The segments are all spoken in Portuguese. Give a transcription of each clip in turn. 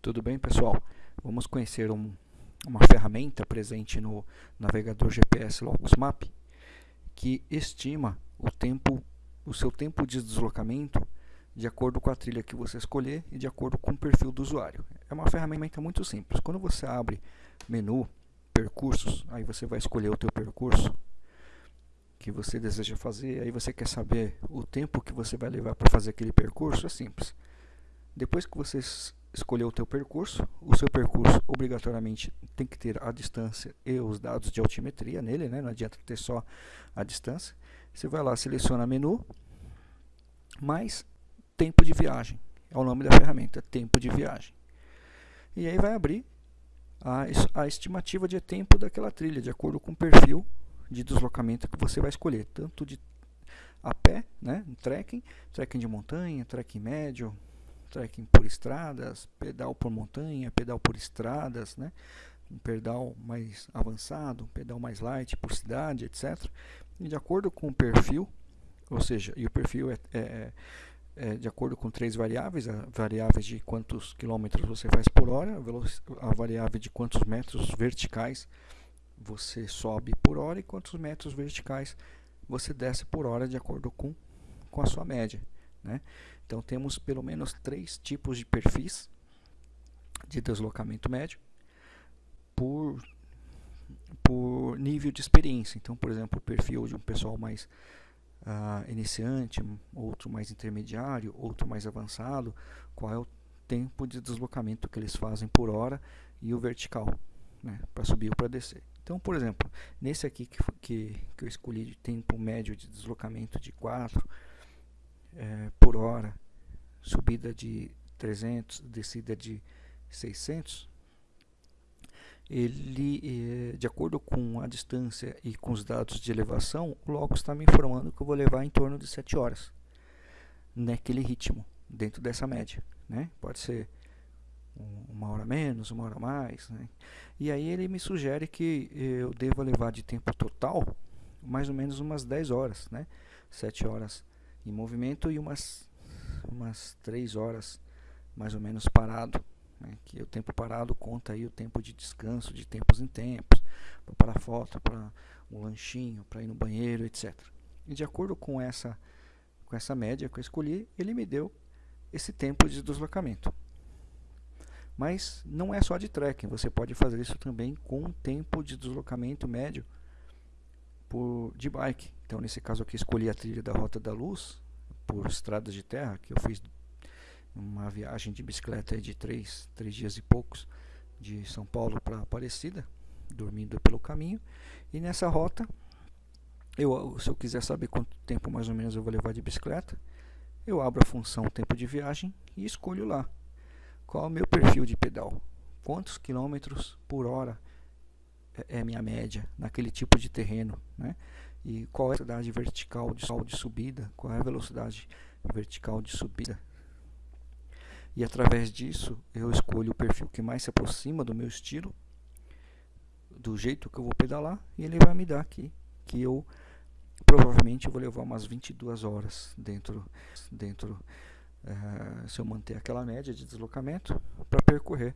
Tudo bem, pessoal? Vamos conhecer um, uma ferramenta presente no navegador GPS Locus Map que estima o tempo, o seu tempo de deslocamento de acordo com a trilha que você escolher e de acordo com o perfil do usuário. É uma ferramenta muito simples. Quando você abre menu, percursos, aí você vai escolher o teu percurso que você deseja fazer, aí você quer saber o tempo que você vai levar para fazer aquele percurso, é simples. Depois que você escolher o teu percurso, o seu percurso obrigatoriamente tem que ter a distância e os dados de altimetria nele, né? não adianta ter só a distância. Você vai lá, seleciona menu, mais tempo de viagem, é o nome da ferramenta, tempo de viagem. E aí vai abrir a, a estimativa de tempo daquela trilha, de acordo com o perfil de deslocamento que você vai escolher, tanto de a pé, né, trekking, trekking de montanha, trekking médio, trekking por estradas, pedal por montanha, pedal por estradas, né? um pedal mais avançado, um pedal mais light por cidade, etc. E de acordo com o perfil, ou seja, e o perfil é, é, é de acordo com três variáveis, a variável de quantos quilômetros você faz por hora, a variável de quantos metros verticais você sobe por hora e quantos metros verticais você desce por hora de acordo com, com a sua média. Né? Então temos pelo menos três tipos de perfis de deslocamento médio por, por nível de experiência. Então, por exemplo, o perfil de um pessoal mais uh, iniciante, outro mais intermediário, outro mais avançado, qual é o tempo de deslocamento que eles fazem por hora e o vertical, né, para subir ou para descer. Então, por exemplo, nesse aqui que, que, que eu escolhi de tempo médio de deslocamento de 4, é, por hora, subida de 300, descida de 600, ele, é, de acordo com a distância e com os dados de elevação, o está me informando que eu vou levar em torno de 7 horas naquele ritmo, dentro dessa média. Né? Pode ser uma hora menos, uma hora mais. Né? E aí ele me sugere que eu devo levar de tempo total mais ou menos umas 10 horas, né? 7 horas em movimento e umas, umas 3 horas mais ou menos parado. Né? Que o tempo parado conta aí o tempo de descanso, de tempos em tempos, para foto, para um lanchinho, para ir no banheiro, etc. E de acordo com essa, com essa média que eu escolhi, ele me deu esse tempo de deslocamento. Mas não é só de trekking, você pode fazer isso também com tempo de deslocamento médio por, de bike. Então, nesse caso aqui, escolhi a trilha da Rota da Luz, por estradas de terra, que eu fiz uma viagem de bicicleta de três, três dias e poucos, de São Paulo para Aparecida, dormindo pelo caminho. E nessa rota, eu, se eu quiser saber quanto tempo mais ou menos eu vou levar de bicicleta, eu abro a função tempo de viagem e escolho lá qual é o meu perfil de pedal, quantos quilômetros por hora é, é minha média naquele tipo de terreno, né? E qual é a velocidade vertical de, de subida, qual é a velocidade vertical de subida. E através disso eu escolho o perfil que mais se aproxima do meu estilo, do jeito que eu vou pedalar, e ele vai me dar aqui que eu provavelmente vou levar umas 22 horas dentro, dentro uh, se eu manter aquela média de deslocamento para percorrer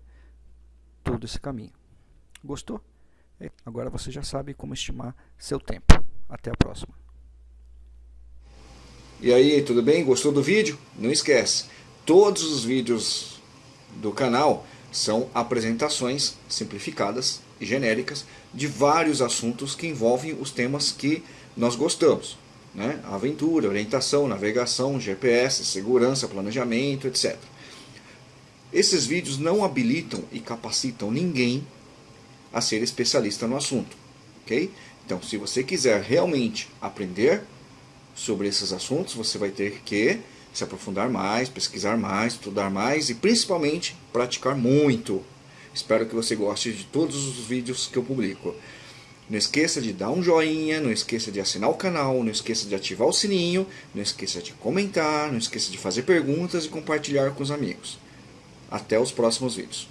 todo esse caminho. Gostou? Agora você já sabe como estimar seu tempo. Até a próxima. E aí, tudo bem? Gostou do vídeo? Não esquece, todos os vídeos do canal são apresentações simplificadas e genéricas de vários assuntos que envolvem os temas que nós gostamos. Né? Aventura, orientação, navegação, GPS, segurança, planejamento, etc. Esses vídeos não habilitam e capacitam ninguém a ser especialista no assunto. ok? Então, se você quiser realmente aprender sobre esses assuntos, você vai ter que se aprofundar mais, pesquisar mais, estudar mais e principalmente praticar muito. Espero que você goste de todos os vídeos que eu publico. Não esqueça de dar um joinha, não esqueça de assinar o canal, não esqueça de ativar o sininho, não esqueça de comentar, não esqueça de fazer perguntas e compartilhar com os amigos. Até os próximos vídeos.